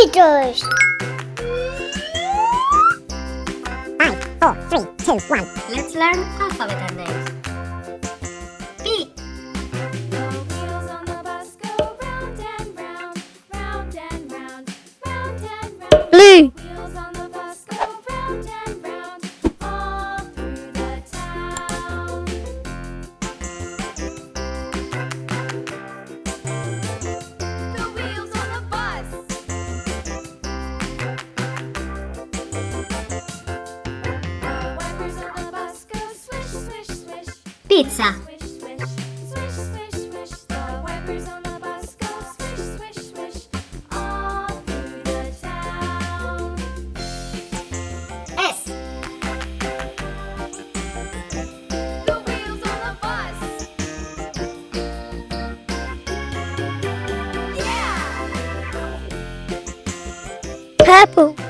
Peters. Five, four, three, two, one. Let's learn alphabet names. P. Wheels Yeah! Purple.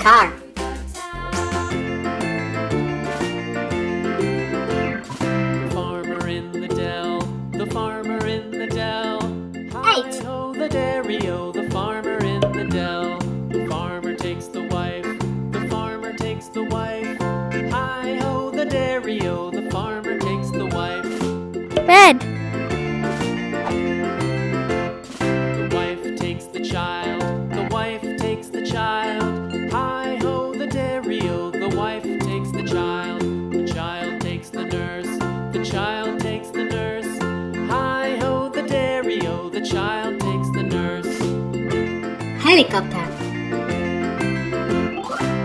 Car. farmer in the dell, the farmer in the dell. Eight. Hi-ho, the dairy-o, the farmer in the dell. The farmer takes the wife, the farmer takes the wife. Hi-ho, the dairy-o, the farmer takes the wife. Red. Helicopter.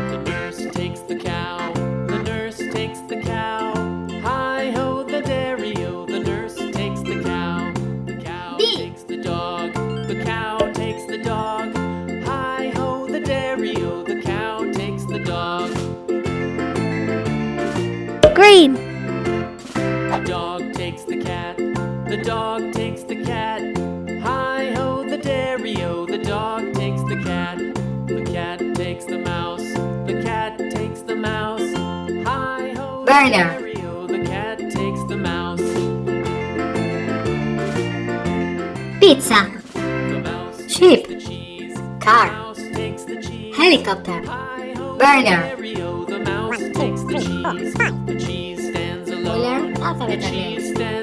The nurse takes the cow, the nurse takes the cow. Hi-ho, the dairy-o, the nurse takes the cow. The cow B. takes the dog, the cow takes the dog. Hi-ho, the dairy-o, the cow takes the dog. Green. The dog takes the cat, the dog takes the cat. Takes the mouse, the cat takes the mouse. Hi-ho, the the cat takes the mouse. Pizza. The mouse Sheep. the cheese, Car. the mouse takes the cheese. Helicopter. Hi-ho, Burger. the mouse takes the cheese. The cheese stands alone. learn The cheese stands